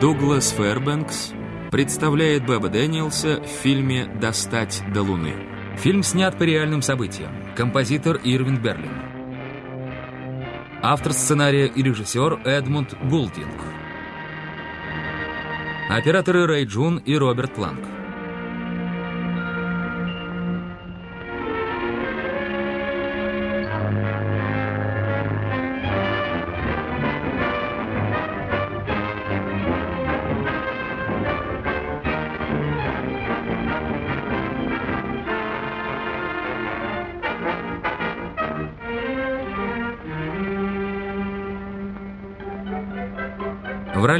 Дуглас Фэрбэнкс представляет Бэби Дэниелс в фильме «Достать до Луны». Фильм снят по реальным событиям. Композитор Ирвин Берлин. Автор сценария и режиссер Эдмунд Гулдинг. Операторы Рэй Джун и Роберт Планк.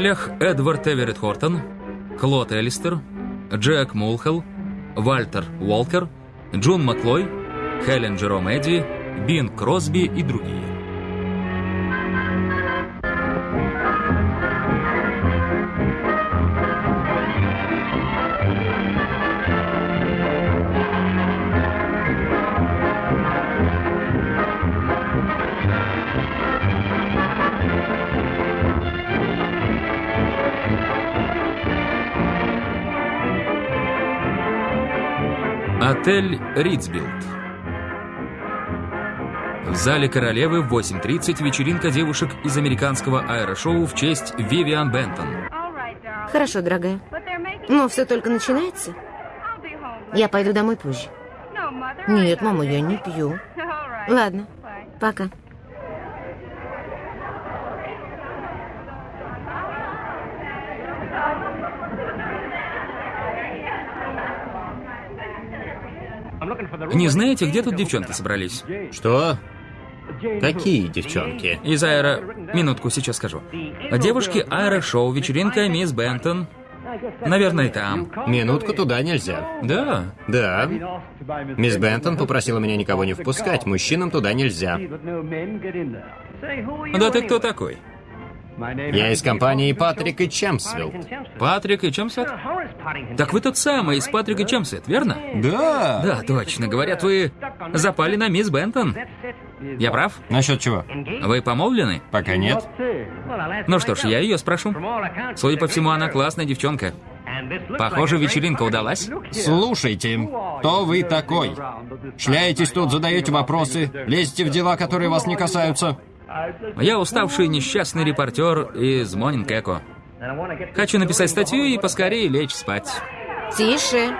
Ролях Эдвард Эверетт Хортон, Клод Элистер, Джек Мулхелл, Вальтер Уолкер, Джун Маклой, Хелен Джером Эдди, Бин Кросби и другие. Отель Ридсбилд. В зале королевы в 8.30 вечеринка девушек из американского аэрошоу в честь Вивиан Бентон. Хорошо, дорогая. Но все только начинается. Я пойду домой позже. Нет, мама, я не пью. Ладно, пока. Не знаете, где тут девчонки собрались? Что? Какие девчонки? Из аэро... Минутку, сейчас скажу. Девушки аэрошоу, вечеринка мисс Бентон. Наверное, там. Минутку туда нельзя. Да. Да. Мисс Бентон попросила меня никого не впускать. Мужчинам туда нельзя. Да ты кто такой? Я из компании Патрик и Чемсвилл. Патрик и Чемсет? Так вы тот самый из Патрик и Чемсет, верно? Да. Да, точно. Говорят, вы запали на мисс Бентон. Я прав? Насчет чего? Вы помолвлены? Пока нет. Ну что ж, я ее спрошу. Судя по всему, она классная девчонка. Похоже, вечеринка удалась. Слушайте, кто вы такой? Шляетесь тут, задаете вопросы, лезете в дела, которые вас не касаются. Я уставший несчастный репортер из Монинг Эко. Хочу написать статью и поскорее лечь спать. Тише.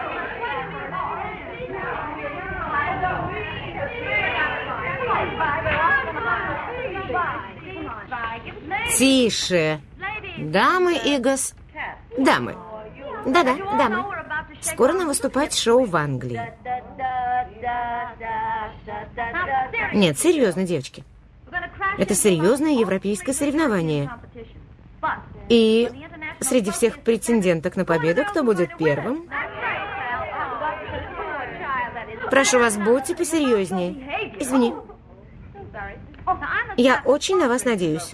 Тише. Дамы и гос... Дамы. Да-да, дамы. Скоро нам выступать шоу в Англии. Нет, серьезно, девочки. Это серьезное европейское соревнование. И среди всех претенденток на победу, кто будет первым? Прошу вас, будьте посерьезнее. Извини. Я очень на вас надеюсь.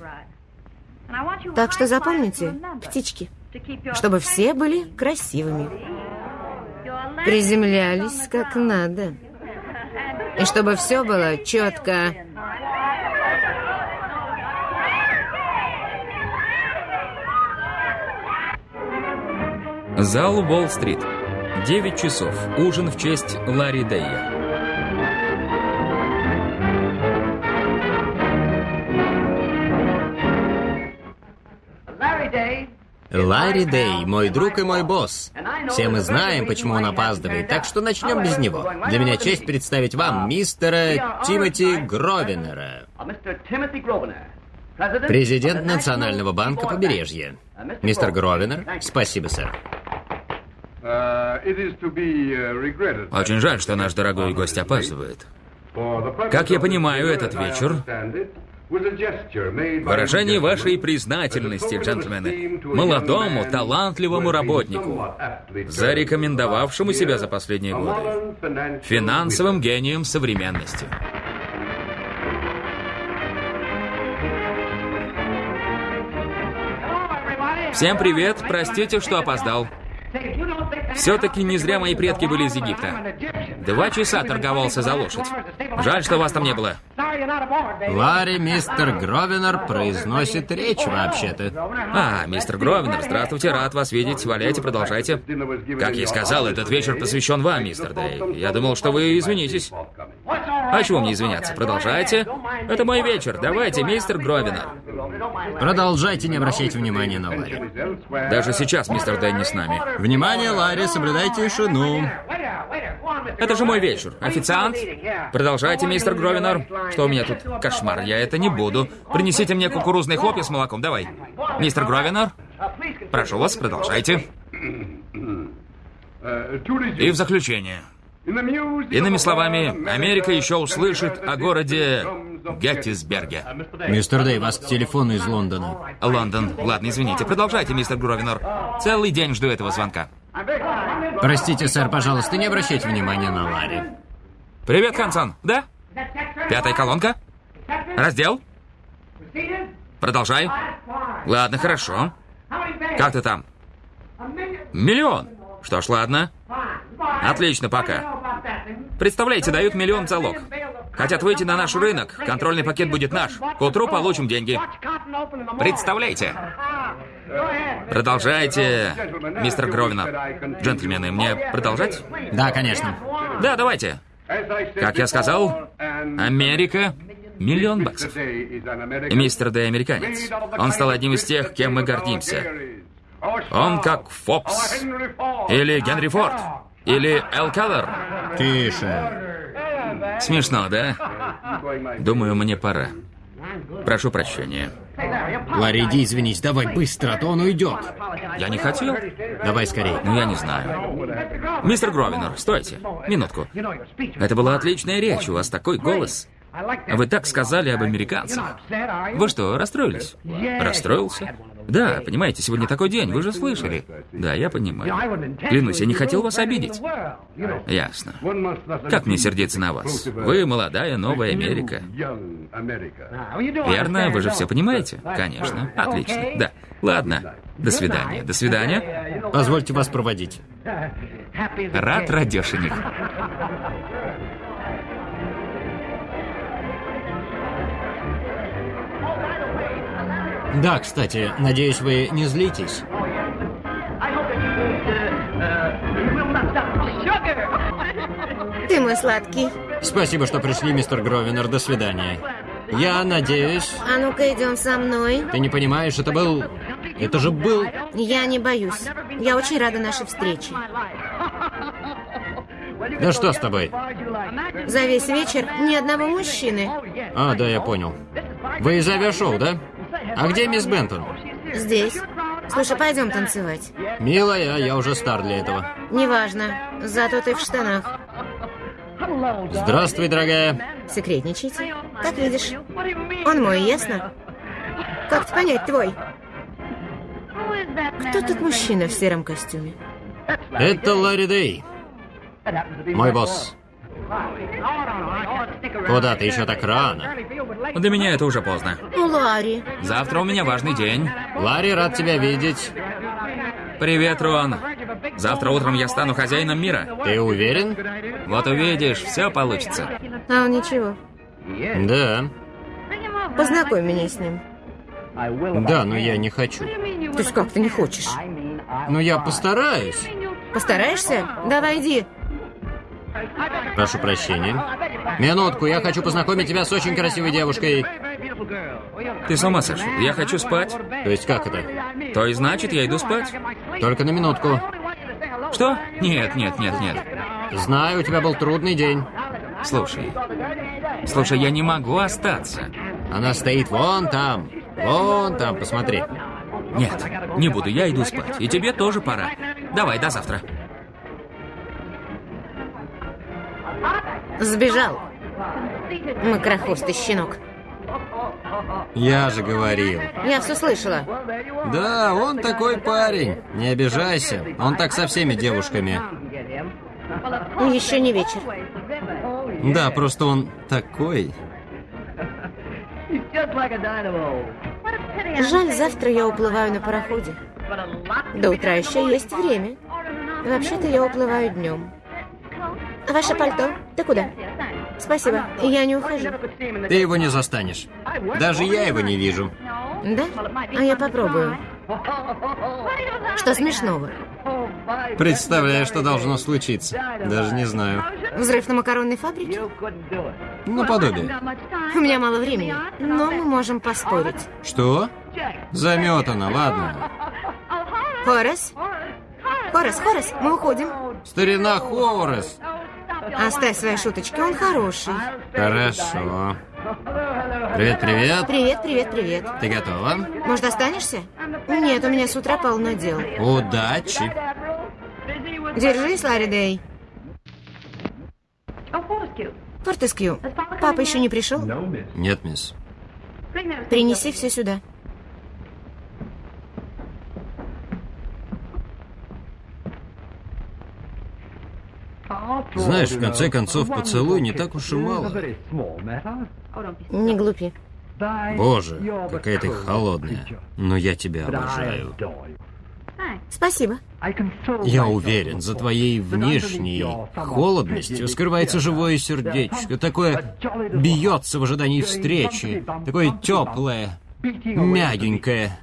Так что запомните, птички, чтобы все были красивыми. Приземлялись как надо. И чтобы все было четко. Зал Уолл-стрит. 9 часов. Ужин в честь Ларри Дейя. Ларри Дэй, мой друг и мой босс. Все мы знаем, почему он опаздывает, так что начнем без него. Для меня честь представить вам мистера Тимоти Гровенера, президент Национального банка побережья. Мистер Гровенер, спасибо, сэр. Очень жаль, что наш дорогой гость опаздывает. Как я понимаю, этот вечер Выражение вашей признательности, джентльмены, молодому, талантливому работнику, зарекомендовавшему себя за последние годы, финансовым гением современности. Всем привет, простите, что опоздал. Say, if you don't think Все-таки не зря мои предки были из Египта. Два часа торговался за лошадь. Жаль, что вас там не было. Ларри, мистер Гровенор произносит речь вообще-то. А, мистер Гровенор, здравствуйте, рад вас видеть. Валяйте, продолжайте. Как я сказал, этот вечер посвящен вам, мистер Дэй. Я думал, что вы извинитесь. А чего мне извиняться? Продолжайте. Это мой вечер. Давайте, мистер Гровенор. Продолжайте, не обращайте внимания на Ларри. Даже сейчас мистер Дэй не с нами. Внимание, Ларри, соблюдайте тишину. Это же мой вечер. Официант? Продолжайте, мистер Гровенор. Что у меня тут? Кошмар, я это не буду. Принесите мне кукурузные хлопья с молоком, давай. Мистер Гровенор? Прошу вас, продолжайте. И в заключение. Иными словами, Америка еще услышит о городе Геттисберге. Мистер Дэй, вас к телефону из Лондона. Лондон. Ладно, извините. Продолжайте, мистер Гровенор. Целый день жду этого звонка. Простите, сэр, пожалуйста, не обращайте внимания на Ларри. Привет, Хансон. Да? Пятая колонка? Раздел? Продолжай. Ладно, хорошо. Как ты там? Миллион. Что ж, ладно. Отлично, пока. Представляете, дают миллион залог. Хотят выйти на наш рынок. Контрольный пакет будет наш. К утру получим деньги. Представляете? Продолжайте, мистер Гровина. Джентльмены, мне продолжать? Да, конечно. Да, давайте. Как я сказал, Америка миллион баксов. И мистер Дэй американец. Он стал одним из тех, кем мы гордимся. Он как Фокс. Или Генри Форд. Или Эл Келлер. Тише. Смешно, да? Думаю, мне пора. Прошу прощения. Ларри, иди извинись, давай быстро, а то он уйдет. Я не хотел. Давай скорее. Ну, я не знаю. Мистер Гровинер, стойте. Минутку. Это была отличная речь, у вас такой голос. Вы так сказали об американцах. Вы что, расстроились? Расстроился? Да, понимаете, сегодня такой день, вы же слышали. Да, я понимаю. Клянусь, я не хотел вас обидеть. Ясно. Как мне сердиться на вас? Вы молодая, новая Америка. Верно, вы же все понимаете? Конечно. Отлично. Да. Ладно. До свидания. До свидания. Позвольте вас проводить. Рад, радешенек. Да, кстати, надеюсь, вы не злитесь. Ты мой сладкий. Спасибо, что пришли, мистер Гровинер. До свидания. Я надеюсь... А ну-ка, идем со мной. Ты не понимаешь, это был... Это же был... Я не боюсь. Я очень рада нашей встрече. Да что с тобой? За весь вечер ни одного мужчины. А, да, я понял. Вы из авиашоу, да? А где мисс Бентон? Здесь. Слушай, пойдем танцевать. Милая, я уже стар для этого. Неважно. Зато ты в штанах. Здравствуй, дорогая. Секретничайте. Как видишь. Он мой, ясно? Как ты понять, твой? Кто тут мужчина в сером костюме? Это Ларри Дэй. Мой босс. Куда ты еще так рано? Для меня это уже поздно. Ну, Ларри. Завтра у меня важный день. Ларри, рад тебя видеть. Привет, Рон. Завтра утром я стану хозяином мира. Ты уверен? Вот увидишь, все получится. А он ничего. Да. Познакомь меня с ним. Да, но я не хочу. То есть как ты не хочешь? Но я постараюсь. Постараешься? Давай иди. Прошу прощения. Минутку, я хочу познакомить тебя с очень красивой девушкой. Ты с ума сошел? Я хочу спать. То есть как это? То и значит, я иду спать. Только на минутку. Что? Нет, нет, нет, нет. Знаю, у тебя был трудный день. Слушай. Слушай, я не могу остаться. Она стоит вон там. Вон там, посмотри. Нет, не буду, я иду спать. И тебе тоже пора. Давай, до завтра. Сбежал. Макрохвостый щенок. Я же говорил. Я все слышала. Да, он такой парень. Не обижайся. Он так со всеми девушками. Еще не вечер. Да, просто он такой. Жаль, завтра я уплываю на пароходе. До утра еще есть время. Вообще-то я уплываю днем. Ваше пальто. Ты куда? Спасибо. Я не ухожу. Ты его не застанешь. Даже я его не вижу. Да? А я попробую. Что смешного? Представляю, что должно случиться. Даже не знаю. Взрыв на макаронной фабрике? Наподобие. У меня мало времени, но мы можем поспорить. Что? Заметано, ладно. Хорас? Хорас, Хорас, мы уходим. Старина Хорас. Оставь свои шуточки, он хороший. Хорошо. Привет, привет. Привет, привет, привет. Ты готова? Может, останешься? Нет, у меня с утра полно дел. Удачи. Держись, Ларри Дэй. Фортескью, папа еще не пришел? Нет, мисс. Принеси все сюда. Знаешь, в конце концов, поцелуй не так уж и мало. Не глупи. Боже, какая ты холодная. Но я тебя обожаю. Спасибо. Я уверен, за твоей внешней холодностью скрывается живое сердечко. Такое бьется в ожидании встречи. Такое теплое, мягенькое.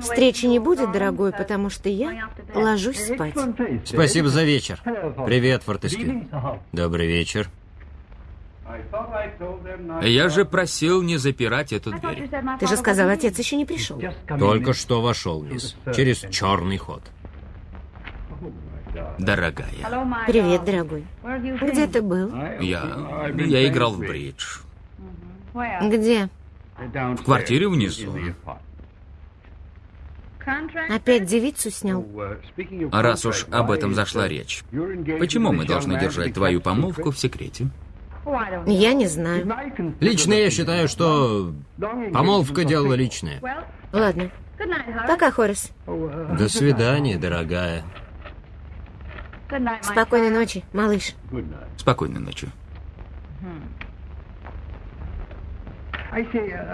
Встречи не будет, дорогой, потому что я ложусь спать. Спасибо за вечер. Привет, Фортескью. Добрый вечер. Я же просил не запирать эту дверь. Ты же сказал, отец еще не пришел. Только что вошел, мисс. Через черный ход. Дорогая, Привет, дорогой. Где ты был? я... я играл в бридж. Где? В квартире внизу. Опять девицу снял? А раз уж об этом зашла речь, почему мы должны держать твою помолвку в секрете? Я не знаю. Лично я считаю, что помолвка дело личное. Ладно. Пока, Хорас. До свидания, дорогая. Спокойной ночи, малыш. Спокойной ночи.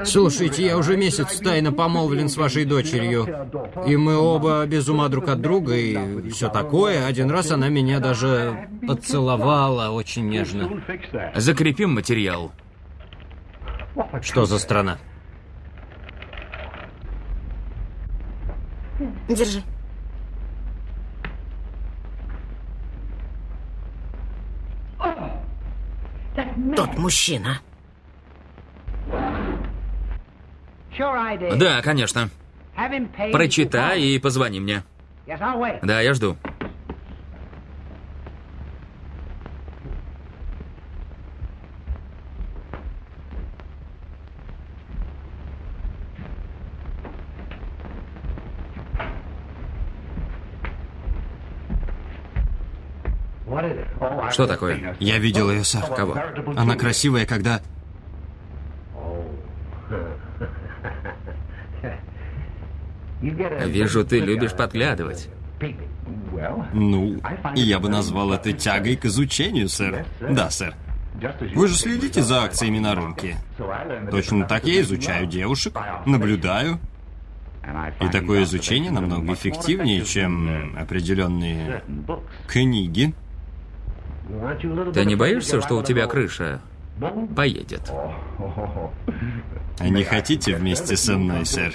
Слушайте, я уже месяц тайно помолвлен с вашей дочерью. И мы оба без ума друг от друга и все такое. Один раз она меня даже поцеловала очень нежно. Закрепим материал. Что за страна? Держи. Тот мужчина. Да, конечно. Прочитай и позвони мне. Да, я жду. Что такое? Я видел ее, сэр. Кого? Она красивая, когда... Вижу, ты любишь подглядывать. Ну, я бы назвал это тягой к изучению, сэр. Да, сэр. Вы же следите за акциями на рынке. Точно так я изучаю девушек, наблюдаю. И такое изучение намного эффективнее, чем определенные книги. Ты не боишься, что у тебя крыша поедет? А не хотите вместе со мной, сэр?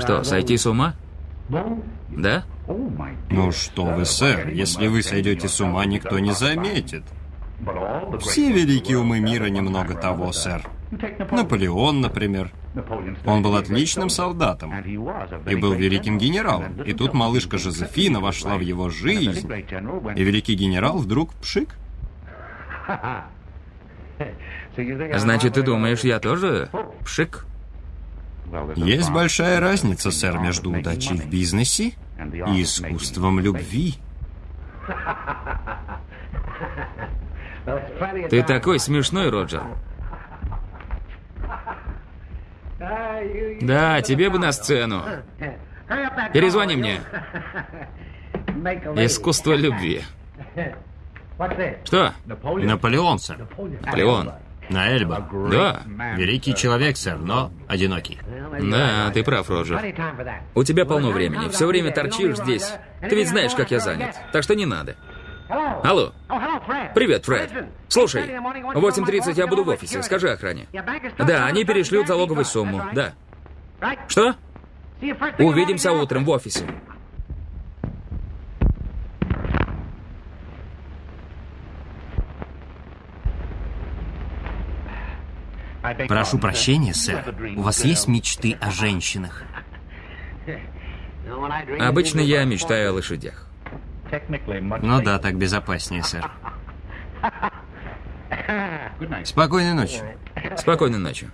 Что, сойти с ума? Да? Ну что вы, сэр, если вы сойдете с ума, никто не заметит. Все великие умы мира немного того, сэр. Наполеон, например. Он был отличным солдатом и был великим генералом. И тут малышка Жозефина вошла в его жизнь, и великий генерал вдруг пшик. Значит, ты думаешь, я тоже пшик? Есть большая разница, сэр, между удачей в бизнесе и искусством любви. Ты такой смешной, Роджер. Да, тебе бы на сцену. Перезвони мне. Искусство любви. Что? Наполеон, сэр. Наполеон. На Эльба? Да. Великий человек, сэр, но одинокий. Да, ты прав, Роджер. У тебя полно времени. Все время торчишь здесь. Ты ведь знаешь, как я занят. Так что не надо. Алло. Привет, Фред. Слушай, в 8.30 я буду в офисе. Скажи охране. Да, они перешлют залоговую сумму. Да. Что? Увидимся утром в офисе. Прошу прощения, сэр. У вас есть мечты о женщинах? Обычно я мечтаю о лошадях. Ну да, так безопаснее, сэр. Спокойной ночи. Спокойной ночи.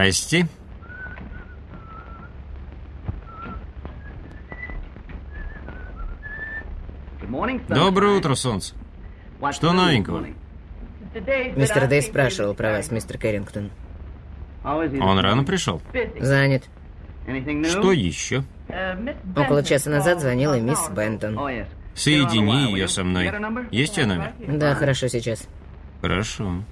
Прости. Доброе утро, солнце. Что новенького? Мистер Дэй спрашивал про вас, мистер Кэррингтон. Он рано пришел. Занят. Что еще? Около часа назад звонила мисс Бентон. Соедини ее со мной. Есть ее номер? Да, хорошо, сейчас. Хорошо.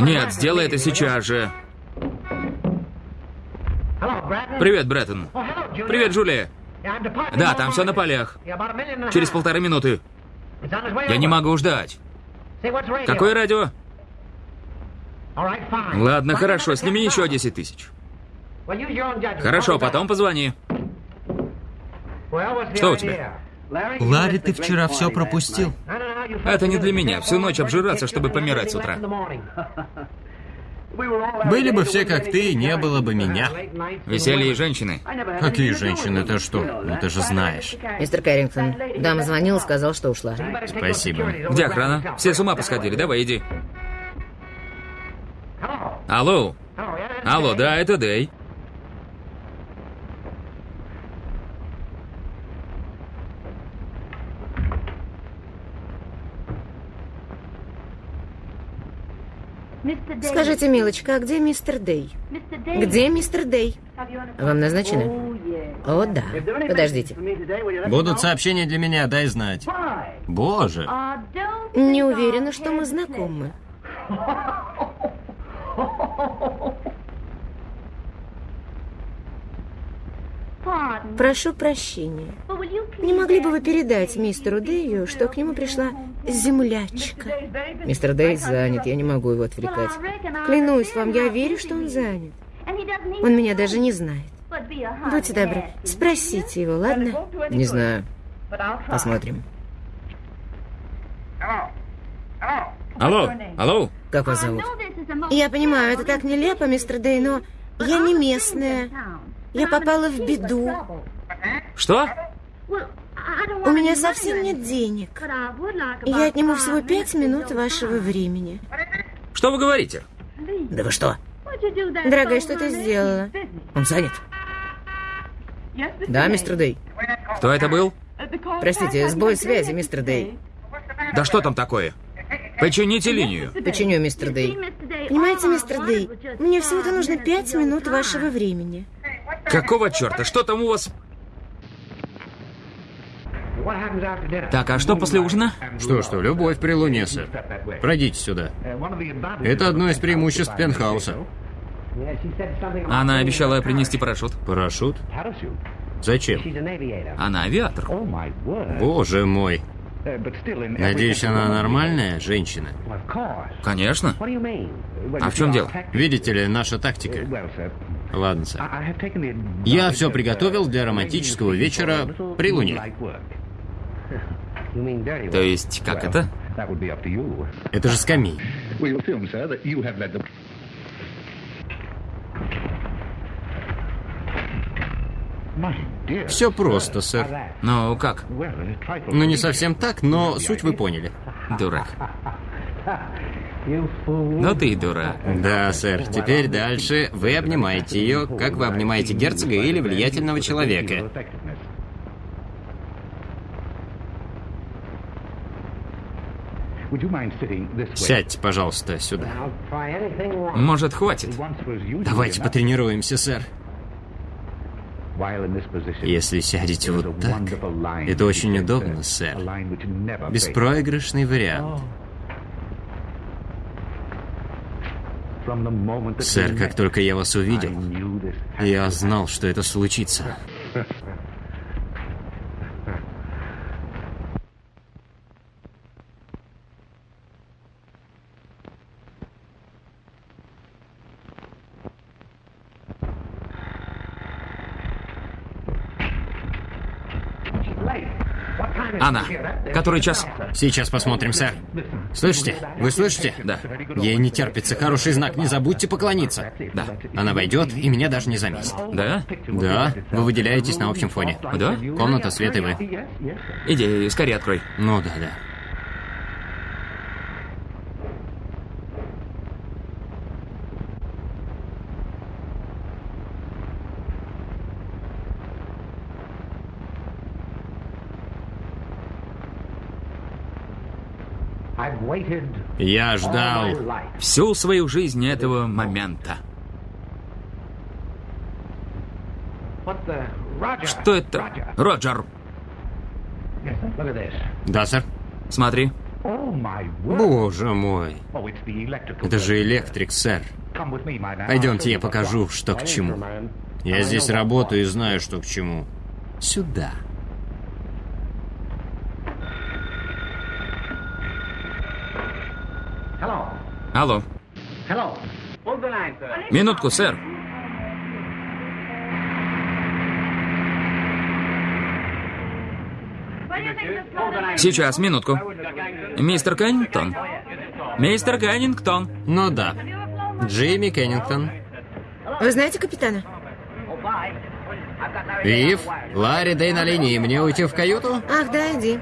Нет, сделай это сейчас же. Привет, Бреттон. Привет, Джулия. Да, там все на полях. Через полторы минуты. Я не могу ждать. Какое радио? Ладно, хорошо, сними еще 10 тысяч. Хорошо, потом позвони. Что у тебя? Ларри, ты вчера все пропустил. Это не для меня. Всю ночь обжираться, чтобы помирать с утра. Были бы все как ты, не было бы меня. Веселье и женщины. Какие женщины, ты что? Ну ты же знаешь. Мистер Кэррингтон, дама звонила, сказал, что ушла. Спасибо. Где охрана? Все с ума посходили. Давай, иди. Алло. Алло, да, это Дэй. Скажите, милочка, а где мистер Дэй? Где мистер Дэй? Вам назначено? О, да. Подождите. Будут сообщения для меня, дай знать. Боже. Не уверена, что мы знакомы. Прошу прощения. Не могли бы вы передать мистеру Дэю, что к нему пришла землячка? Мистер Дэй занят, я не могу его отвлекать. Клянусь вам, я верю, что он занят. Он меня даже не знает. Будьте добры, спросите его, ладно? Не знаю. Посмотрим. Алло, алло. Как вас зовут? Я понимаю, это так нелепо, мистер Дэй, но я не местная. Я попала в беду. Что? У меня совсем нет денег. Я отниму всего пять минут вашего времени. Что вы говорите? Да вы что? Дорогая, что ты сделала? Он занят. Да, мистер Дэй. Кто это был? Простите, сбой связи, мистер Дэй. Да что там такое? Почините линию. Починю, мистер Дэй. Понимаете, мистер Дэй, мне всего-то нужно пять минут вашего времени. Какого черта? Что там у вас? Так, а что после ужина? Что, что, любовь при луне, сэр. Пройдите сюда. Это одно из преимуществ пентхауса. Она обещала принести парашют. Парашют? Зачем? Она авиатор. Боже мой. Надеюсь, она нормальная женщина? Конечно. А в чем дело? Видите ли, наша тактика. Ладно, сэр. Я все приготовил для романтического вечера при луне. То есть, как это? Это же скамей. Все просто, сэр. Ну, как? Ну, не совсем так, но суть вы поняли. Дурак. Ну ты и дурак. Да, сэр. Теперь дальше вы обнимаете ее, как вы обнимаете герцога или влиятельного человека. Сядьте, пожалуйста, сюда. Может, хватит? Давайте потренируемся, сэр. Если сядете вот так, это очень удобно, сэр. Беспроигрышный вариант. Сэр, как только я вас увидел, я знал, что это случится. Анна, который час? Сейчас посмотрим, сэр. Слышите? Вы слышите? Да. Ей не терпится. Хороший знак. Не забудьте поклониться. Да. Она войдет и меня даже не заметит. Да? Да, вы выделяетесь на общем фоне. Да? Комната, свет и вы. Иди, скорее открой. Ну да, да. Я ждал. Всю свою жизнь этого момента. Что это? Роджер, Да, сэр? смотри. Боже мой. Это же электрик, сэр. Пойдемте, я покажу, что к чему. Я здесь работаю и знаю, что к чему. Сюда. Алло. Минутку, сэр. Сейчас, минутку. Мистер Кеннингтон. Мистер Кеннингтон. Ну да. Джимми Кеннингтон. Вы знаете капитана? Вив, Ларри Дэй на линии. Мне уйти в каюту? Ах, да, иди.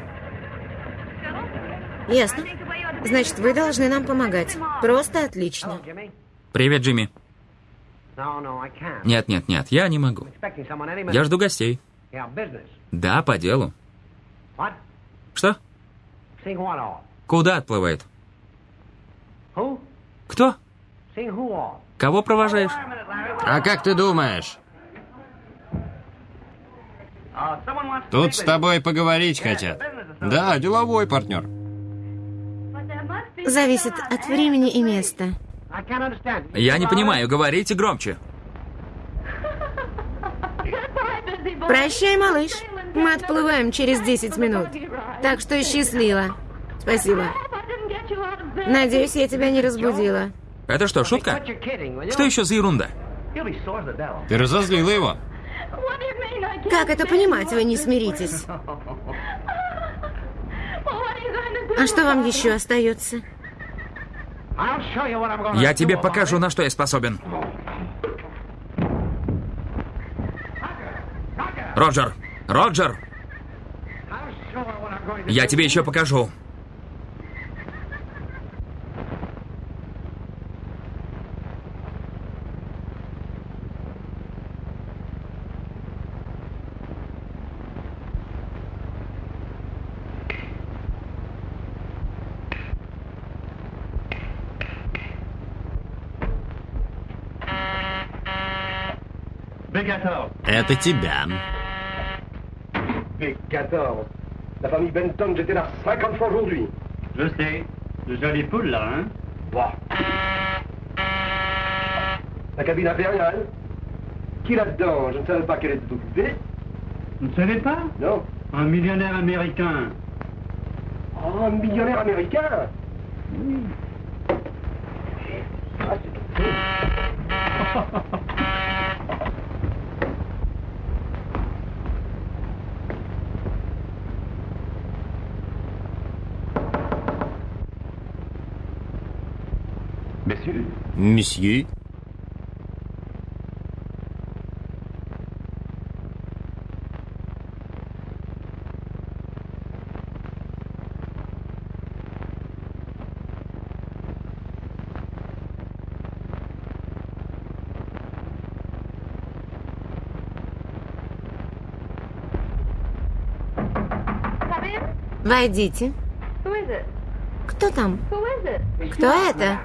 Ясно. Значит, вы должны нам помогать. Просто отлично. Привет, Джимми. Нет, нет, нет, я не могу. Я жду гостей. Да, по делу. Что? Куда отплывает? Кто? Кого провожаешь? А как ты думаешь? Тут с тобой поговорить хотят. Да, деловой партнер. Зависит от времени и места. Я не понимаю, говорите громче. Прощай, малыш. Мы отплываем через 10 минут. Так что счастливо. Спасибо. Надеюсь, я тебя не разбудила. Это что, шутка? Что еще за ерунда? Ты разозлила его? Как это понимать, вы не смиритесь? А что вам еще остается? Я тебе покажу, на что я способен. Роджер! Роджер! Я тебе еще покажу. Это тебя. Mais 14. La famille Benton, j'étais là 50 fois aujourd'hui. Je sais. De jolies poules, là, hein Bah. La cabine impériale. Qui là-dedans Je ne savais pas qu'elle était occupée. Vous ne savez pas Non. Un millionnaire américain. Oh, un millionnaire américain Ah, c'est tout. Месье? Войдите. Кто там? Кто это?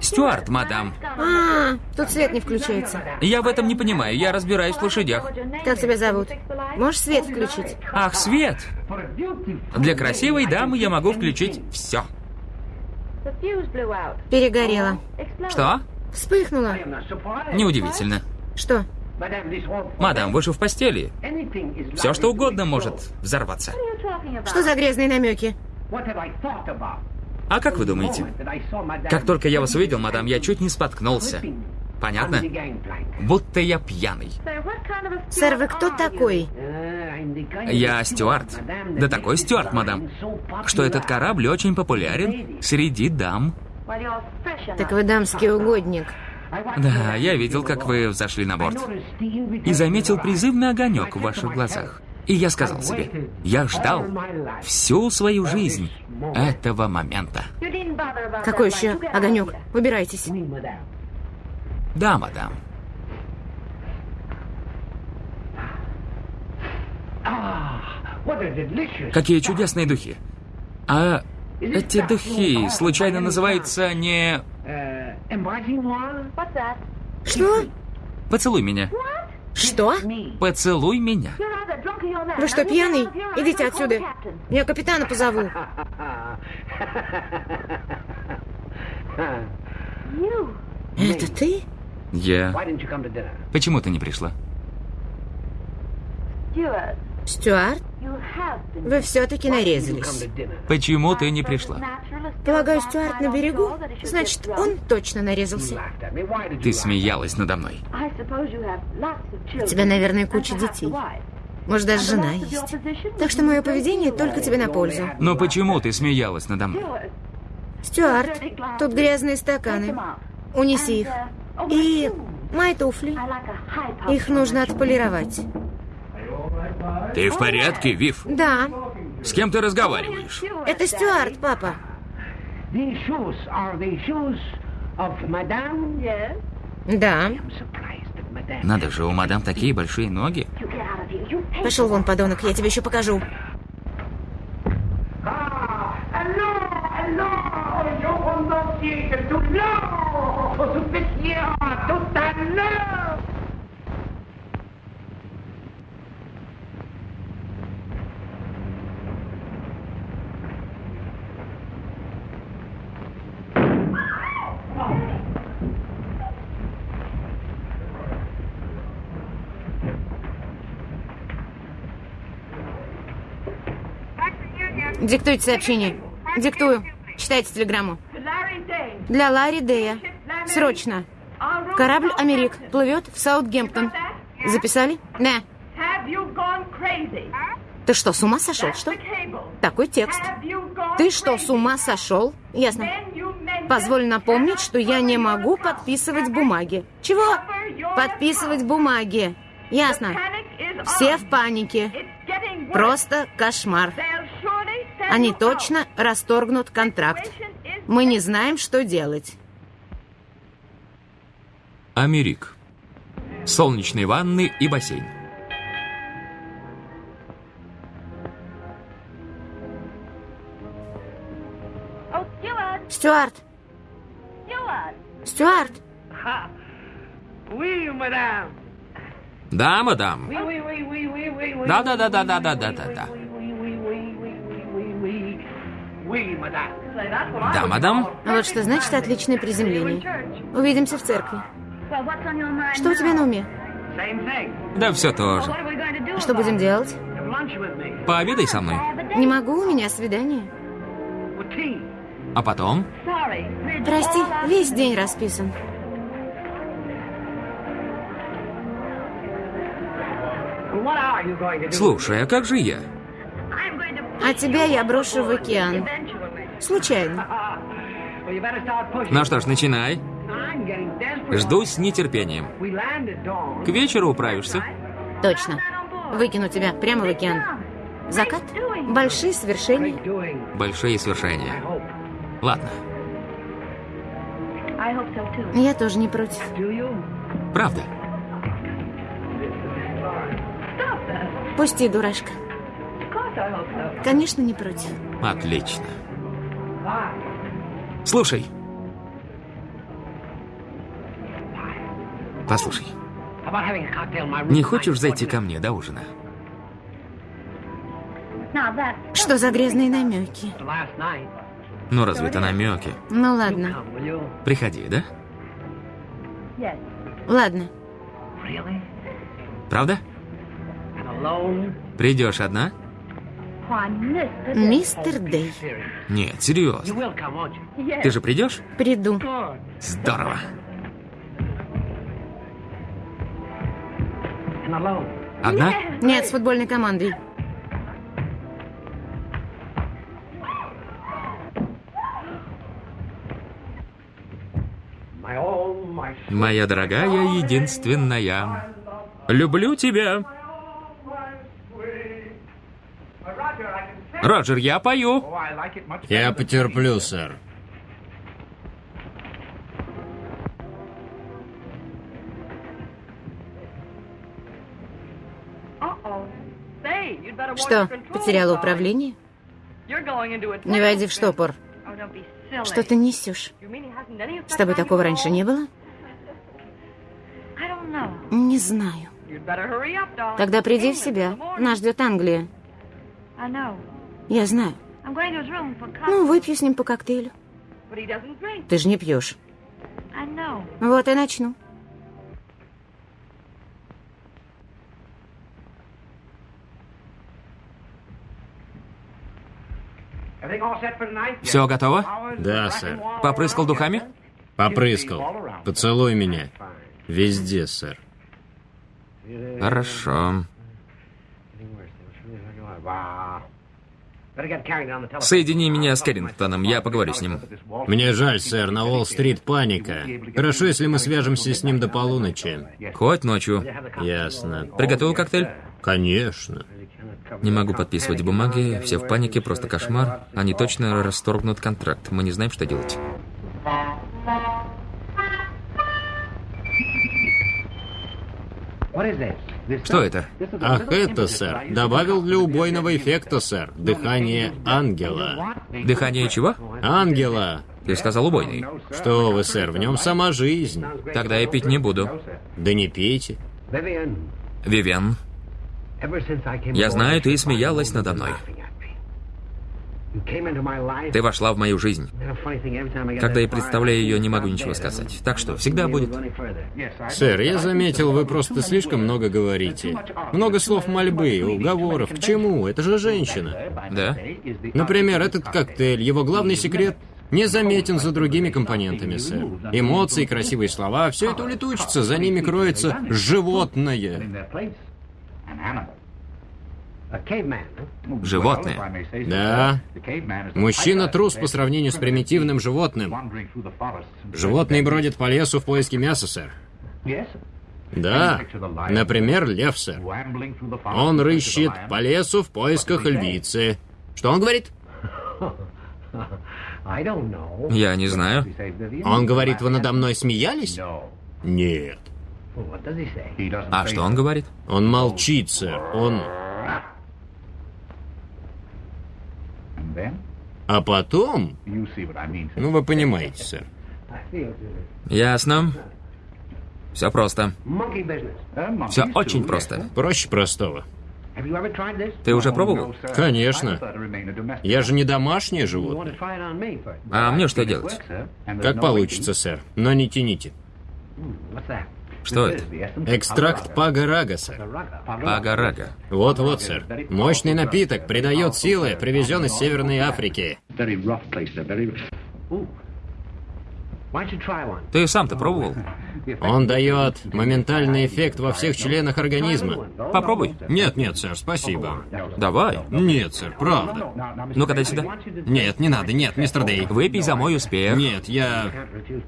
Стюарт, мадам. А, тут свет не включается. Я в этом не понимаю, я разбираюсь в лошадях. Как тебя зовут? Можешь свет включить? Ах, свет! Для красивой дамы я могу включить все. Перегорело. Что? Вспыхнуло. Неудивительно. Что? Мадам, вы же в постели. Все что угодно может взорваться. Что за грязные намеки? А как вы думаете? Как только я вас увидел, мадам, я чуть не споткнулся. Понятно? Будто я пьяный. Сэр, вы кто такой? Я Стюарт. Да такой Стюарт, мадам, что этот корабль очень популярен среди дам. Так вы дамский угодник. Да, я видел, как вы взошли на борт. И заметил призывный огонек в ваших глазах. И я сказал себе, я ждал всю свою жизнь этого момента. Какой еще огонек? Убирайтесь. Да, мадам. Какие чудесные духи. А эти духи случайно называются не... Что? Поцелуй меня. Что? Поцелуй меня. Вы что, пьяный? Идите отсюда. Я капитана позову. Это ты? Я... Почему ты не пришла? Стюарт? Вы все-таки нарезались. Почему ты не пришла? Полагаю, Стюарт на берегу? Значит, он точно нарезался. Ты смеялась надо мной. У тебя, наверное, куча детей. Может, даже жена есть. Так что мое поведение только тебе на пользу. Но почему ты смеялась надо мной? Стюарт, тут грязные стаканы. Унеси их. И мои туфли. Их нужно отполировать. Ты в порядке, Вив? Да. С кем ты разговариваешь? Это Стюарт, папа. Да. Надо же, у мадам такие большие ноги. Пошел вон, подонок, я тебе еще покажу. Диктуйте сообщение. Диктую. Читайте телеграмму. Для Ларри Дея. Срочно. Корабль «Америк» плывет в Саутгемптон. Записали? Да. Ты что, с ума сошел? Что? Такой текст. Ты что, с ума сошел? Ясно. Позволь напомнить, что я не могу подписывать бумаги. Чего? Подписывать бумаги. Ясно. Все в панике. Просто кошмар. Они точно расторгнут контракт. Мы не знаем, что делать. Америк. Солнечные ванны и бассейн. Стюарт! Стюарт! Да, мадам. Да, да, да, да, да, да, да, да, да. Да, мадам. Вот что значит отличное приземление. Увидимся в церкви. Что у тебя на уме? Да все то же. Что будем делать? Пообедай со мной. Не могу, у меня свидание. А потом? Прости, весь день расписан. Слушай, а как же я? А тебя я брошу в океан. Случайно. Ну что ж, начинай. Жду с нетерпением. К вечеру управишься. Точно. Выкину тебя прямо в океан. Закат? Большие свершения. Большие свершения. Ладно. Я тоже не против. Правда. Пусти, дурашка. Конечно, не против. Отлично. Слушай. Послушай, не хочешь зайти ко мне до ужина? Что за грязные намеки? Ну, разве это намеки? Ну ладно. Приходи, да? Ладно. Правда? Придешь одна? Мистер Дэй. Нет, серьезно. Ты же придешь? Приду. Здорово. Одна? Нет, с футбольной командой. Моя дорогая единственная. Люблю тебя. Роджер, я пою. Я потерплю, сэр. Что, потеряла управление? Не войди в штопор. Что ты несешь? С тобой такого раньше не было? Не знаю. Тогда приди в себя. Нас ждет Англия. Я знаю. Ну, выпью с ним по коктейлю. Ты же не пьешь. Вот и начну. Все готово? Да, сэр. Попрыскал духами? Попрыскал. Поцелуй меня. Везде, сэр. Хорошо. Соедини меня с Кэррингтоном, я поговорю с ним. Мне жаль, сэр, на Уолл-стрит паника. Хорошо, если мы свяжемся с ним до полуночи. Хоть ночью. Ясно. Приготовил коктейль? Конечно. Не могу подписывать бумаги, все в панике, просто кошмар. Они точно расторгнут контракт, мы не знаем, что делать. Что это? Ах, это, сэр, добавил для убойного эффекта, сэр, дыхание ангела. Дыхание чего? Ангела! Ты сказал убойный. Что вы, сэр, в нем сама жизнь. Тогда я пить не буду. Да не пейте. Вивен, я знаю, ты смеялась надо мной. Ты вошла в мою жизнь. Когда я представляю ее, не могу ничего сказать. Так что, всегда будет. Сэр, я заметил, вы просто слишком много говорите. Много слов мольбы, уговоров. К чему? Это же женщина. Да? Например, этот коктейль, его главный секрет не заметен за другими компонентами, сэр. Эмоции, красивые слова, все это улетучится, за ними кроется животное. Животное. Да. Мужчина трус по сравнению с примитивным животным. Животные бродят по лесу в поиске мяса, сэр. Да. Например, лев, сэр. Он рыщет по лесу в поисках львицы. Что он говорит? Я не знаю. Он говорит, вы надо мной смеялись? Нет. А что он говорит? Он молчит, сэр. Он... А потом... Ну, вы понимаете, сэр. Ясно. Все просто. Все очень просто. Проще простого. Ты уже пробовал? Конечно. Я же не домашнее животное. А мне что делать? Как получится, сэр. Но не тяните. Что это? Экстракт пага-рага, сэр. Пага-рага. Вот-вот, сэр. Мощный напиток, придает силы, привезен из Северной Африки. Ты сам-то пробовал? Он дает моментальный эффект во всех членах организма. Попробуй. Нет, нет, сэр, спасибо. Давай. Нет, сэр, правда. Ну-ка, дай сюда. Нет, не надо, нет, мистер Дей. Выпей за мой успех. Нет, я...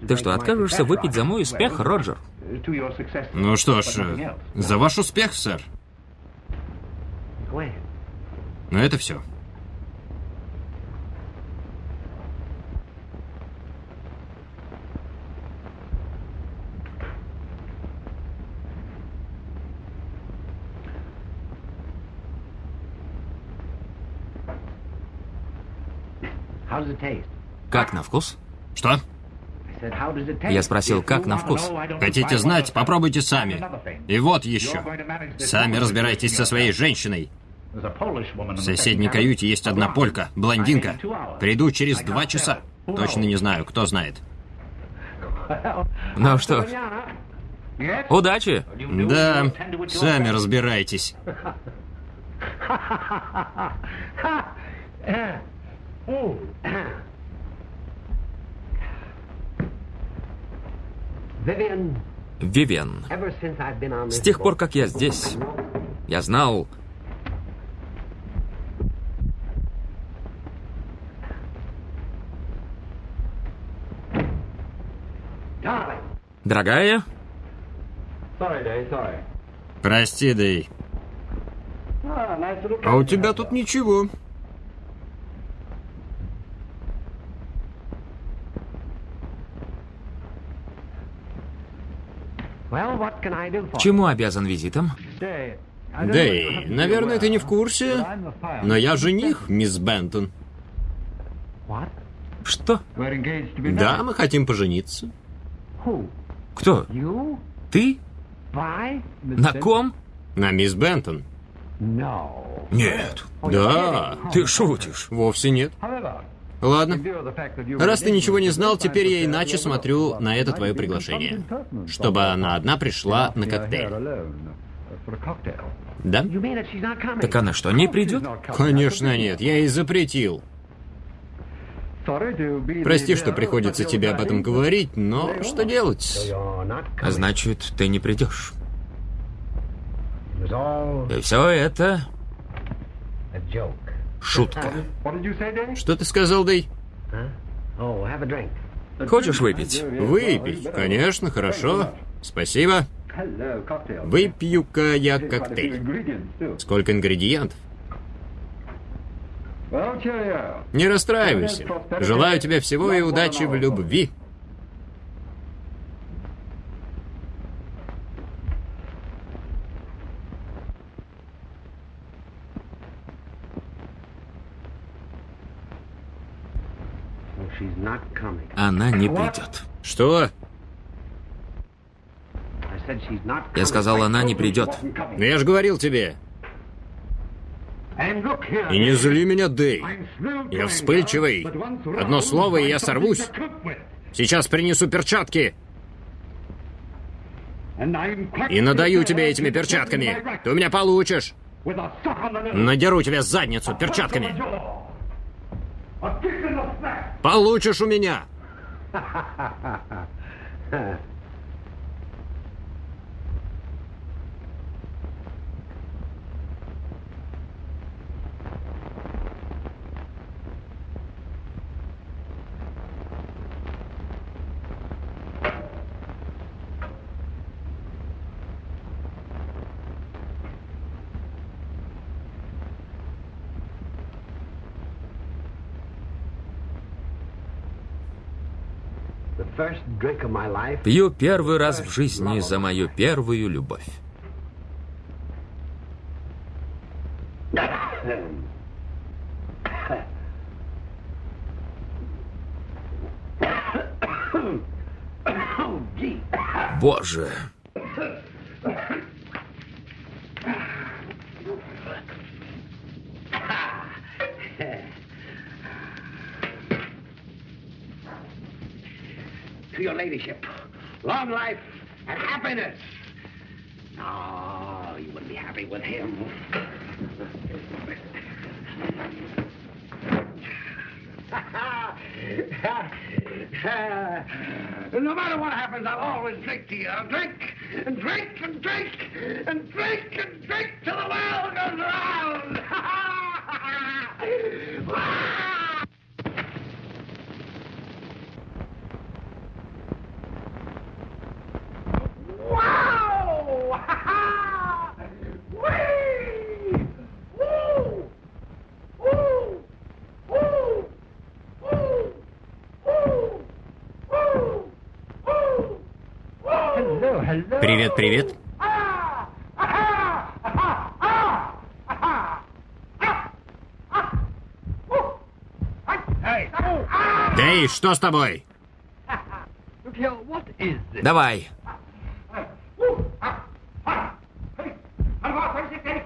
Ты что, откажешься выпить за мой успех, Роджер? Ну что ж, э, за ваш успех, сэр. Ну это все. Как на вкус? Что? Я спросил, как на вкус? Хотите знать? Попробуйте сами. И вот еще. Сами разбирайтесь со своей женщиной. В соседней каюте есть одна полька, блондинка. Приду через два часа. Точно не знаю, кто знает. Ну что ж, удачи! Да, сами разбирайтесь. Вивен, с тех пор, как я здесь, я знал... Дорогая, Прости, Дэй. А у тебя тут ничего. Чему обязан визитом? Дэй, наверное, ты не в курсе, но я жених, мисс Бентон. Что? Да, мы хотим пожениться. Кто? Ты? На ком? На мисс Бентон. Нет. Да, Ты шутишь. вовсе нет. Ладно. Раз ты ничего не знал, теперь я иначе смотрю на это твое приглашение. Чтобы она одна пришла на коктейль. Да? Так она что, не придет? Конечно нет, я ей запретил. Прости, что приходится тебе об этом говорить, но что делать? А значит, ты не придешь. И все это шутка. Что ты сказал, Дэй? Хочешь выпить? Выпить? Конечно, хорошо. Спасибо. Выпью-ка я коктейль. Сколько ингредиентов? Не расстраивайся. Желаю тебе всего и удачи в любви. Она не придет. Что? Я сказал, она не придет. Ну я же говорил тебе. И не зли меня, Дэй. Я вспыльчивый. Одно слово, и я сорвусь. Сейчас принесу перчатки. И надаю тебе этими перчатками. Ты у меня получишь. Надеру тебе задницу перчатками. Получишь у меня. Пью первый раз в жизни за мою первую любовь. Боже! Long life and happiness. Oh, you wouldn't be happy with him. no matter what happens, I'll always drink to you. I'll drink and drink and drink and drink and drink to the world Ooh! Эй, что с тобой? Давай.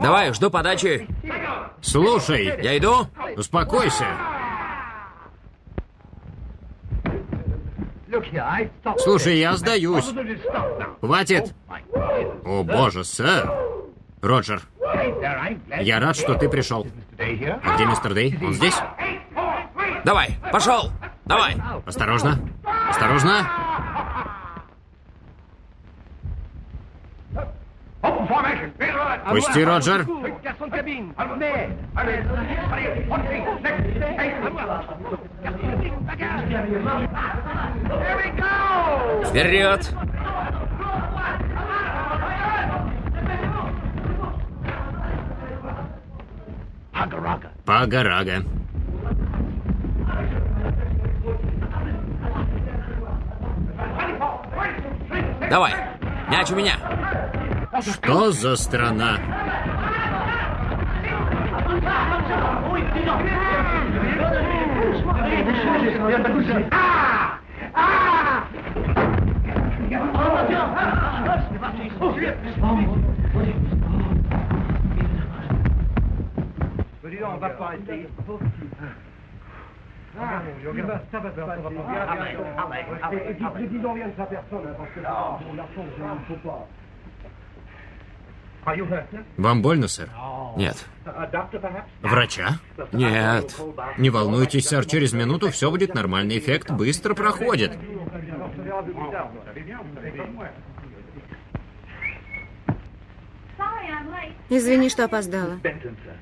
Давай, жду подачи. Слушай, Я иду. успокойся. Слушай, я сдаюсь. Хватит. О, боже, сэр. Роджер, я рад, что ты пришел. А где мистер Дэй? Он здесь? Давай, пошел. Давай. Осторожно. Осторожно. Пусти, Роджер. Вперед. Пага-рага. Давай. Мяч у меня. Что за страна? Вам больно, сэр? Нет. Врача? Нет. Не волнуйтесь, сэр, через минуту все будет нормально. Эффект быстро проходит. Извини, что опоздала.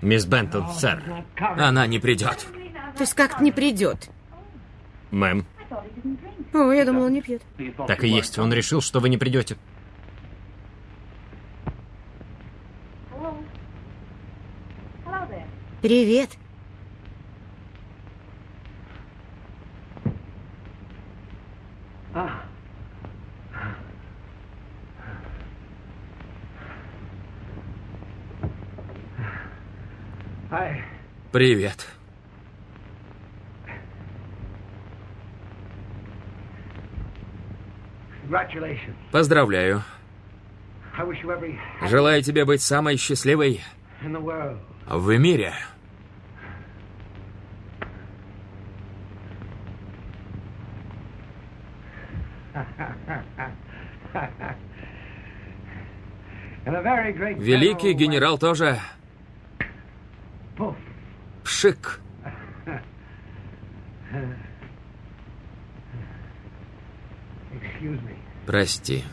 Мисс Бентон, сэр. Она не придет. То есть как-то не придет. Мэм, О, я думала, он не пьет. так и есть. Он решил, что вы не придете. Привет. Привет. Поздравляю. Желаю тебе быть самой счастливой в мире. Великий генерал тоже. Пшик. Прости.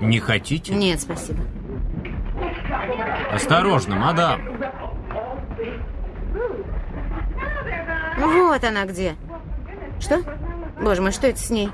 Не хотите? Нет, спасибо. Осторожно, мадам. Вот она где. Что? Боже мой, что это с ней?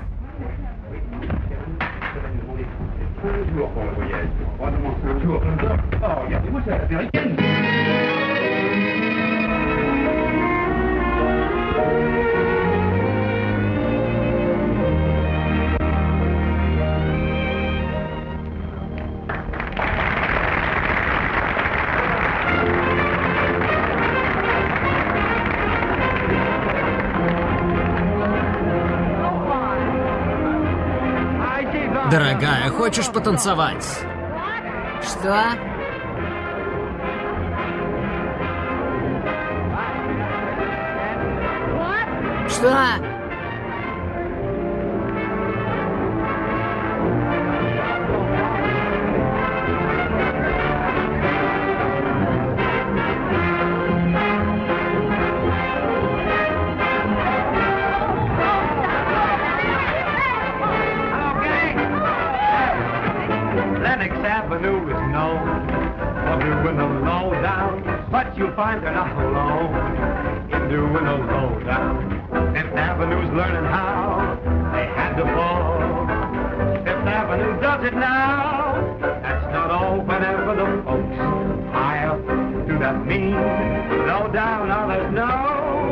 Дорогая, хочешь потанцевать? Что? Что? Avenue does it now. That's not all. Whenever the folks high up do that mean low down, now there's no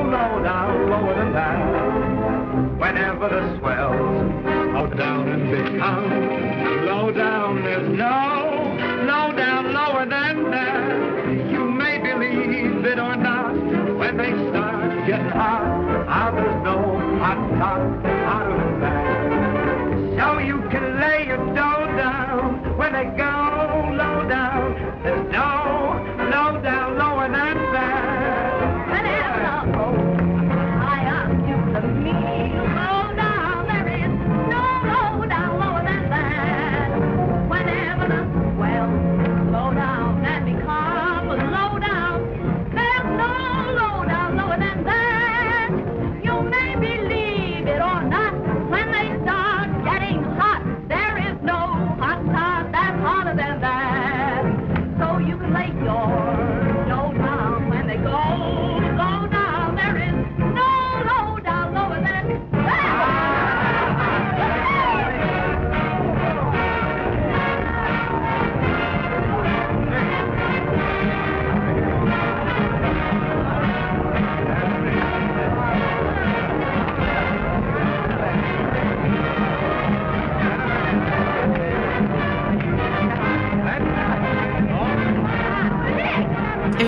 low down lower than that. Whenever the swells go down and become low down, there's no low down lower than that. You may believe it or not, when they start getting hot, ah, there's no hot hotter than that. So you can they go low down.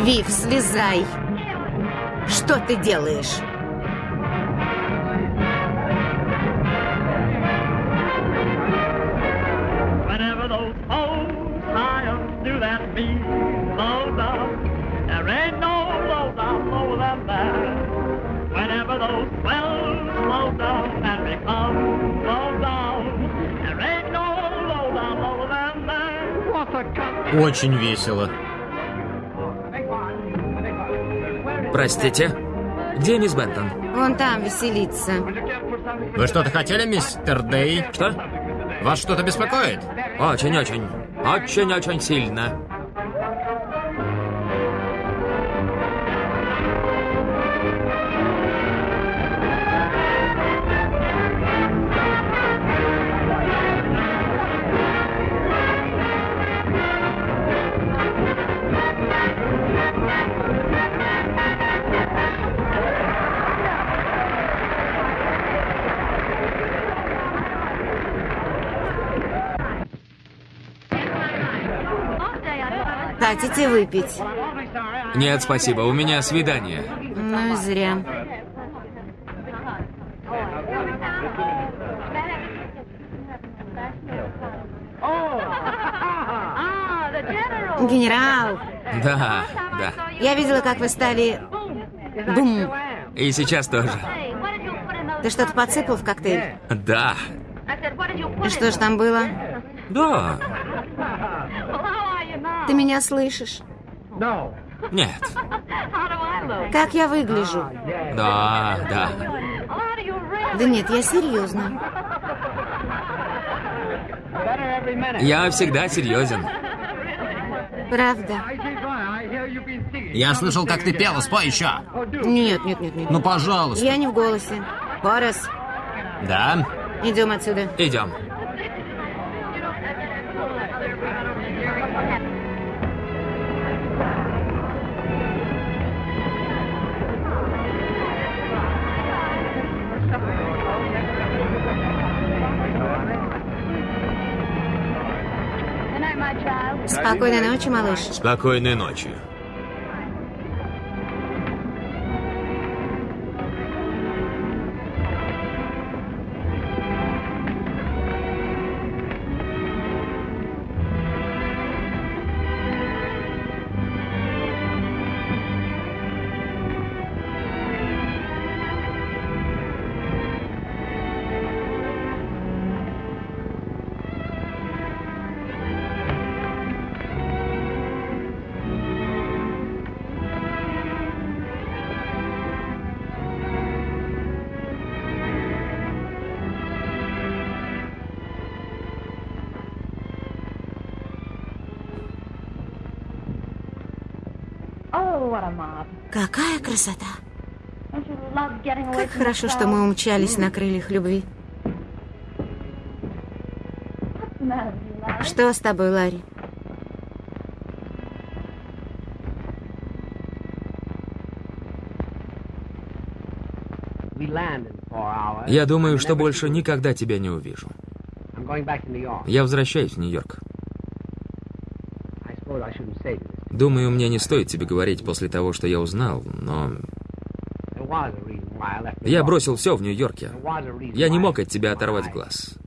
Вив, слезай. Что ты делаешь? Очень весело. Простите. Где мисс Бентон? Вон там веселится. Вы что-то хотели, мистер Дэй? Что? Вас что-то беспокоит? Очень-очень. Очень-очень сильно. Хотите выпить? Нет, спасибо, у меня свидание. Ну и зря. Генерал, Да, да. я видела, как вы стали... Бум. И сейчас тоже. Ты что-то подсыпал в коктейль? Да. И что же там было? Да. Ты меня слышишь? Нет. Как я выгляжу? Да, да. Да нет, я серьезно. Я всегда серьезен. Правда? Я слышал, как ты пела, спой еще. Нет, нет, нет, нет. Ну, пожалуйста. Я не в голосе. Хорас, Да? идем отсюда. Идем. Спокойной ночи, малыш. Спокойной ночи. Какая красота! Как хорошо, что мы умчались на крыльях любви. Что с тобой, Ларри? Я думаю, что больше никогда тебя не увижу. Я возвращаюсь в Нью-Йорк. Думаю, мне не стоит тебе говорить после того, что я узнал, но я бросил все в Нью-Йорке. Я не мог от тебя оторвать глаз.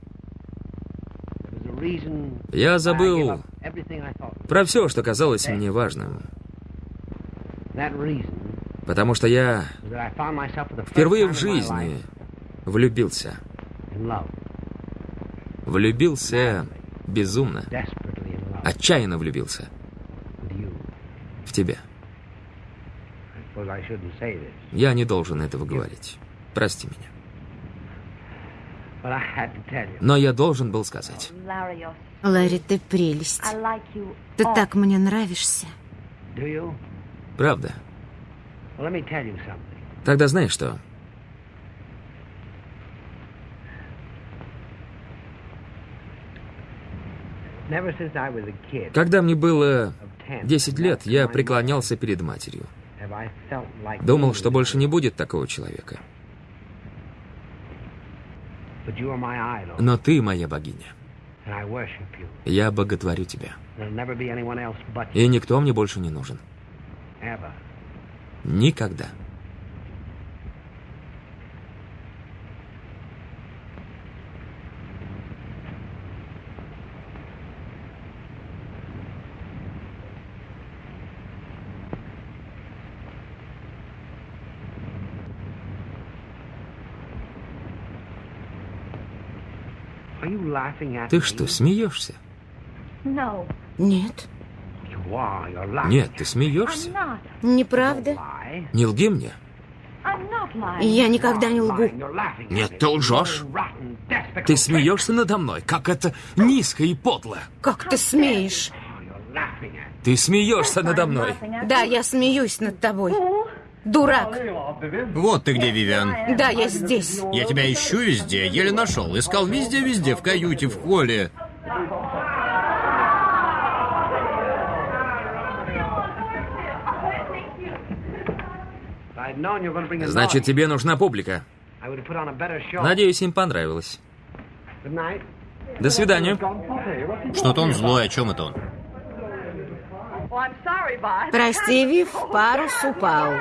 Я забыл про все, что казалось мне важным. Потому что я впервые в жизни влюбился. Влюбился безумно. Отчаянно влюбился. В тебя. Я не должен этого говорить. Прости меня. Но я должен был сказать. Ларри, ты прелесть. Ты так мне нравишься. Правда. Тогда знаешь что? Когда мне было 10 лет, я преклонялся перед матерью. Думал, что больше не будет такого человека. Но ты моя богиня. Я боготворю тебя. И никто мне больше не нужен. Никогда. Ты что, смеешься? Нет, Нет, ты смеешься. неправда. Не лги мне. Я никогда не лгу. Нет, ты лжешь. Ты смеешься надо мной, как это низко и подло. Как ты смеешь? Ты смеешься надо мной. Да, я смеюсь над тобой. Дурак. Вот ты где, Вивиан. Да, я здесь. Я тебя ищу везде, еле нашел. Искал везде-везде, в каюте, в холле. Значит, тебе нужна публика. Надеюсь, им понравилось. До свидания. Что-то он злой, о чем это он? Прости, Вив, парус упал.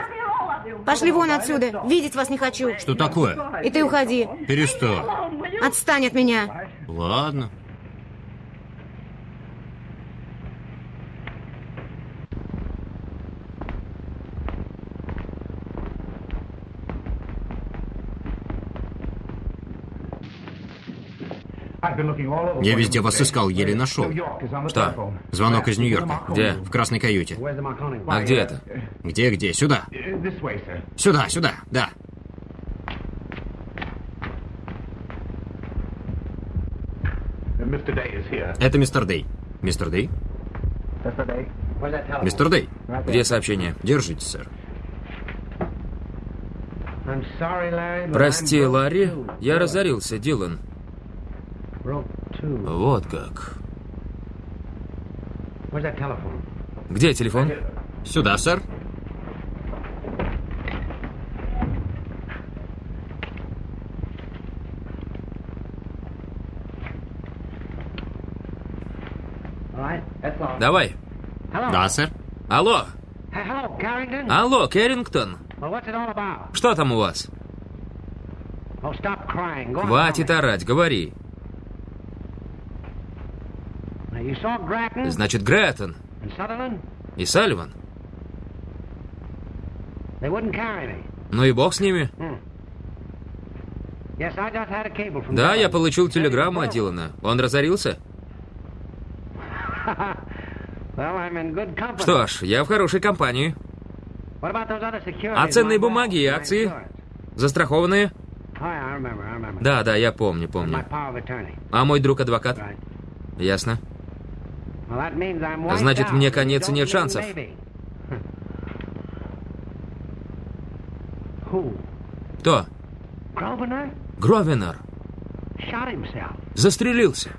Пошли вон отсюда. Видеть вас не хочу. Что такое? И ты уходи. Перестань. Отстань от меня. Ладно. Я везде вас искал, еле нашел. Что? Звонок из Нью-Йорка. Где? В красной каюте. А где это? Где-где? Сюда. Сюда, сюда. Да. Это мистер Дэй. Мистер Дэй? Мистер Дэй. Где сообщение? Держите, сэр. Прости, Ларри, я разорился, Дилан. Вот как. Где телефон? Сюда, сэр. Давай. Да, сэр. Алло. Алло, Кэррингтон. Что там у вас? Хватит орать, говори. Значит, Грэттон и Салливан. Ну и бог с ними. Да, я получил телеграмму от Дилана. Он разорился? Что ж, я в хорошей компании. А ценные бумаги и акции? Застрахованные? Да, да, я помню, помню. А мой друг-адвокат? Ясно. Значит, мне конец и нет шансов. Кто? Himself. Застрелился.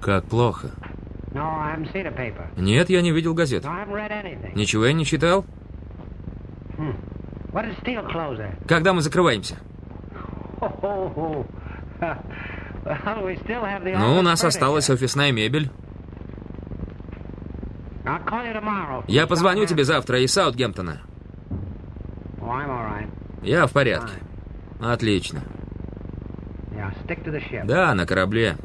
Как плохо. Нет, я не видел газет. Ничего я не читал. Когда мы закрываемся? Ну, у нас furniture. осталась офисная мебель. Я позвоню тебе завтра из Саутгемптона. Я в порядке. Отлично. Да, на корабле.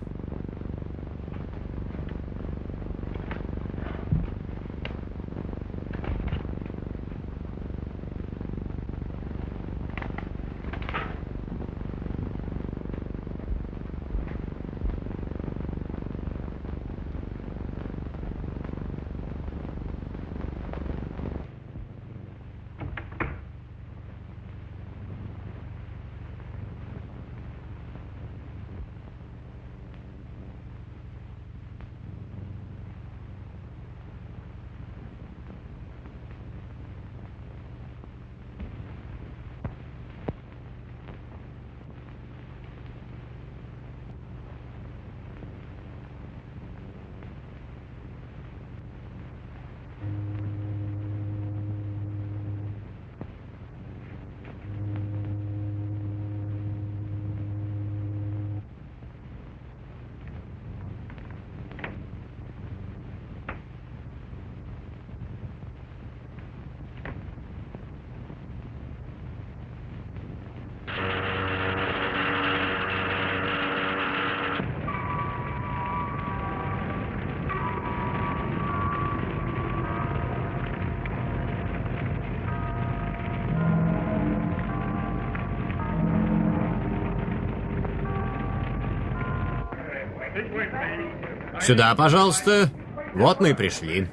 Сюда, пожалуйста. Вот мы и пришли.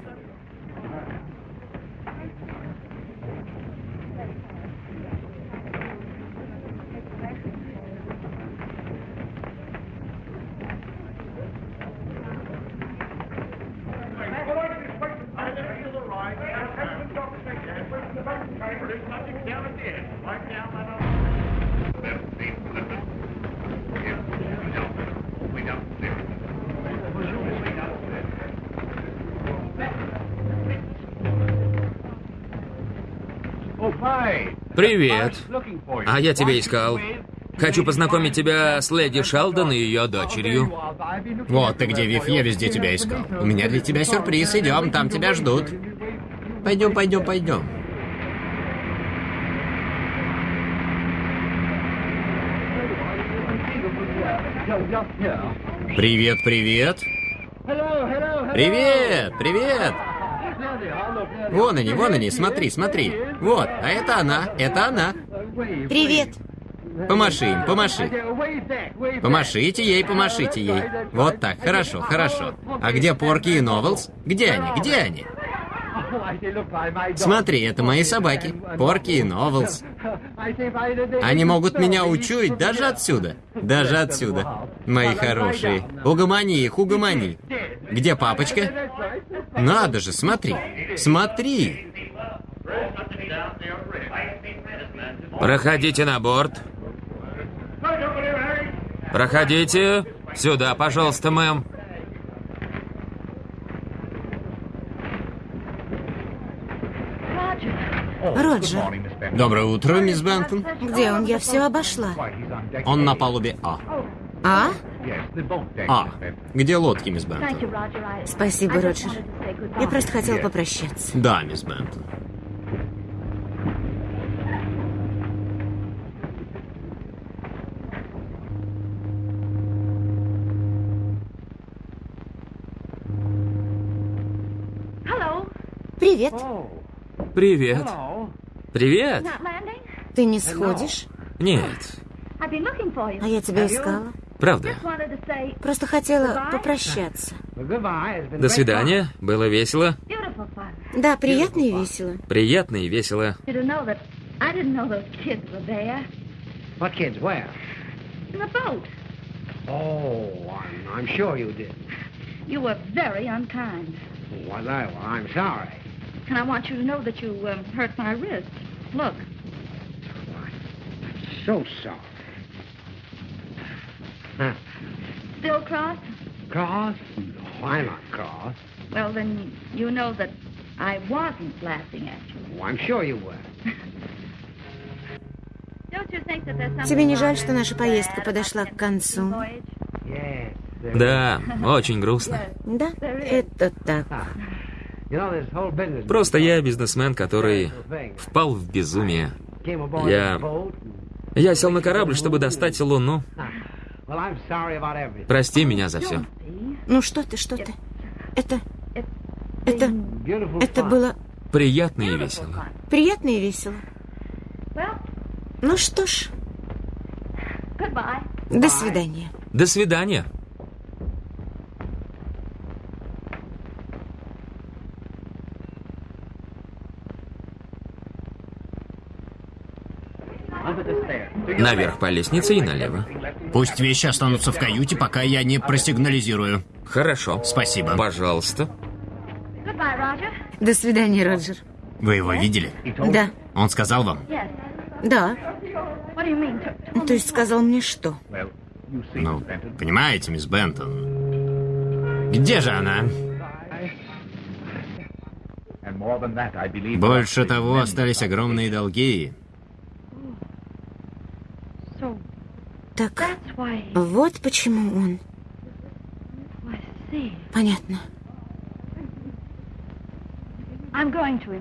Привет. А я тебя искал. Хочу познакомить тебя с леди Шелдон и ее дочерью. Вот ты где, Вив, я везде тебя искал. У меня для тебя сюрприз, идем, там тебя ждут. Пойдем, пойдем, пойдем. Привет, привет. Привет, привет. Вон они, вон они, смотри, смотри. Вот, а это она, это она. Привет. Помаши им, помаши. Помашите ей, помашите ей. Вот так, хорошо, хорошо. А где Порки и Новелс? Где они, где они? Смотри, это мои собаки. Порки и Новелс. Они могут меня учуять даже отсюда. Даже отсюда. Мои хорошие. Угомони их, угомони. Где папочка? Надо же, смотри. Смотри. Проходите на борт. Проходите. Сюда, пожалуйста, мэм. Роджер, Доброе утро, мисс Бентон. где он? Я все обошла. Он на палубе А. А? А. Где лодки, мисс Бентон? Спасибо, Роджер. Я просто хотела попрощаться. Да, мисс Бентон. Привет. Привет. Привет. Ты не сходишь? Нет. А я тебя искала. Правда. Просто хотела попрощаться. До свидания. Было весело. Да, приятно и весело. Приятно и весело. What kids? Where? in the boat. Oh, I'm, I'm sure you did. You were very unkind. Was I? Well, I'm sorry. And I want you to know that you um, hurt my wrist. Look. So sorry. Huh. Still cross? Cross? No, I'm not cross. Well, then you know that I wasn't laughing at you. Oh, I'm sure you were. Don't you think that there's something Тебе не жаль, что наша поездка подошла к концу? Да, очень грустно. Да, это так. Просто я бизнесмен, который впал в безумие. Я-. Я сел на корабль, чтобы достать Луну. Everything. Прости меня за все. Ну что ты, что ты? Это... Это... Это было Приятно и весело. приятно и весело. Ну что ж, до свидания. До свидания. Наверх по лестнице и налево. Пусть вещи останутся в каюте, пока я не просигнализирую. Хорошо. Спасибо. Пожалуйста. До свидания, Роджер. Вы его видели? Да, Он сказал вам? Да. То есть сказал мне что? Ну, понимаете, мисс Бентон. Где же она? Больше того, остались огромные долги. Так, вот почему он. Понятно.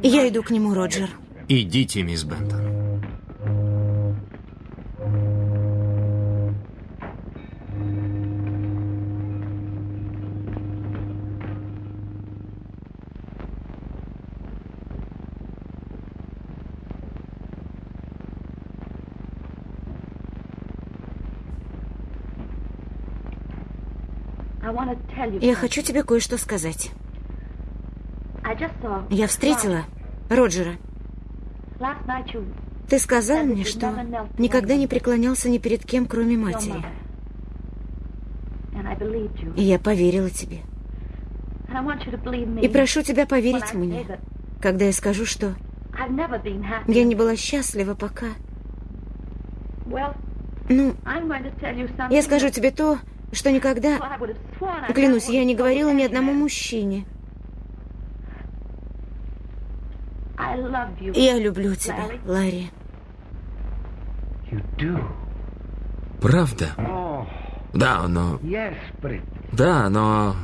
Я иду к нему, Роджер. Идите, мисс Бентон. Я хочу тебе кое-что сказать. Я встретила Роджера. Ты сказал мне, что никогда не преклонялся ни перед кем, кроме матери. И я поверила тебе. И прошу тебя поверить мне, когда я скажу, что я не была счастлива пока. Ну, я скажу тебе то, что никогда, клянусь, я не говорила ни одному мужчине. Я люблю тебя, Ларри. Правда? Oh, Да, но... Да, но...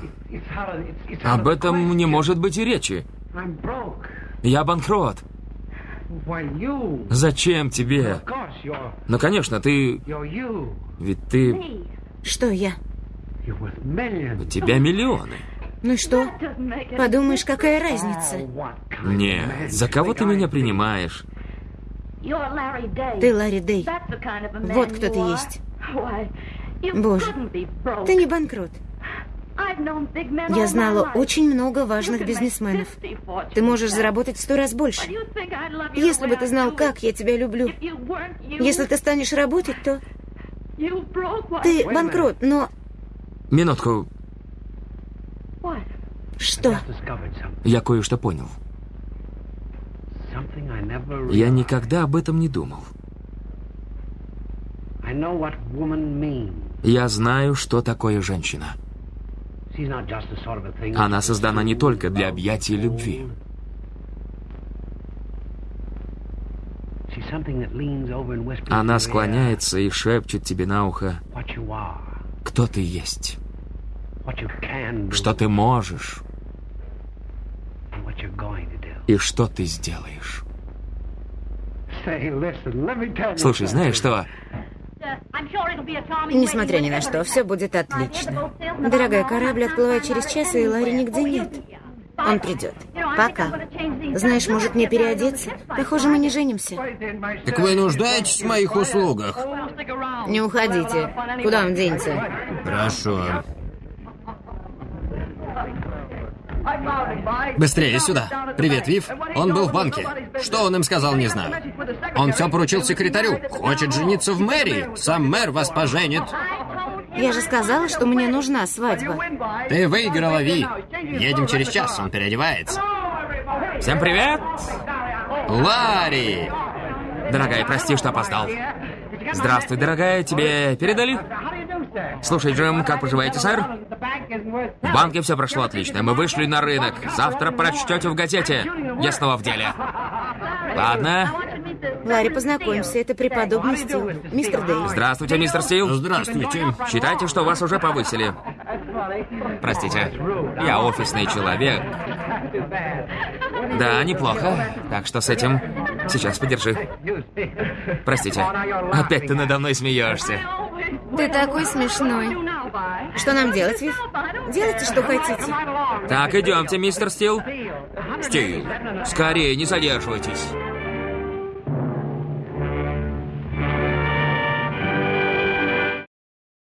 Об этом не может быть и речи. Я банкрот. Зачем тебе? Ну, конечно, ты... Ведь ты... Что я? У тебя миллионы. Ну что? Подумаешь, какая разница? Нет, за кого ты меня принимаешь? Ты Ларри Дэй. Вот кто ты есть. Боже. Ты не банкрот. Я знала очень много важных бизнесменов. 50 fortunes Ты можешь заработать в сто раз больше. Если бы ты знал, как я тебя люблю. Если ты станешь работать, то? Ты банкрот. Но Минутку, что? Я кое-что понял. Я никогда об этом не думал. Я знаю, что такое женщина. Она создана не только для объятий любви. Она склоняется и шепчет тебе на ухо, кто ты есть, что ты можешь? и что ты сделаешь. Слушай, знаешь что? Несмотря ни на что, все будет отлично. Дорогая, корабль отплывает через час, и Ларри нигде нет. Он придет. Пока. Знаешь, может мне переодеться? Похоже, мы не женимся. Так вы нуждаетесь в моих услугах? Не уходите. Куда он денется? Хорошо. Быстрее сюда. Привет, Вив. Он был в банке. Что он им сказал, не знаю. Он все поручил секретарю. Хочет жениться в мэрии. Сам мэр вас поженит. Я же сказала, что мне нужна свадьба. Ты выиграла, Ви. Едем через час, он переодевается. Всем привет! Ларри! Дорогая, прости, что опоздал. Здравствуй, дорогая, тебе передали? Слушай, Джим, как поживаете, сэр? В банке все прошло отлично. Мы вышли на рынок. Завтра прочтете в газете. Я снова в деле. Ладно. Ларри, познакомься, это преподобный Стил, мистер Дейв. Здравствуйте, мистер Стил. Здравствуйте. Считайте, что вас уже повысили. Простите, я офисный человек. Да, неплохо. Так что с этим сейчас подержи. Простите, опять ты надо мной смеешься. Ты такой смешной. Что нам делать, Вив? Делайте, что хотите. Так, идемте, мистер Стил. Стил, скорее, не задерживайтесь.